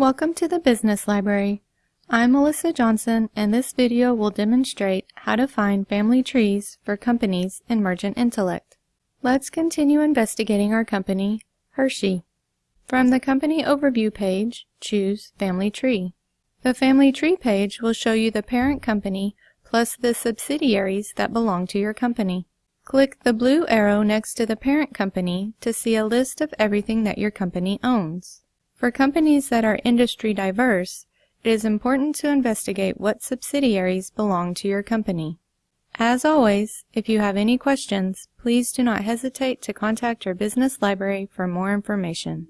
Welcome to the Business Library. I'm Melissa Johnson and this video will demonstrate how to find family trees for companies in Mergent Intellect. Let's continue investigating our company, Hershey. From the Company Overview page, choose Family Tree. The Family Tree page will show you the parent company plus the subsidiaries that belong to your company. Click the blue arrow next to the parent company to see a list of everything that your company owns. For companies that are industry diverse, it is important to investigate what subsidiaries belong to your company. As always, if you have any questions, please do not hesitate to contact your business library for more information.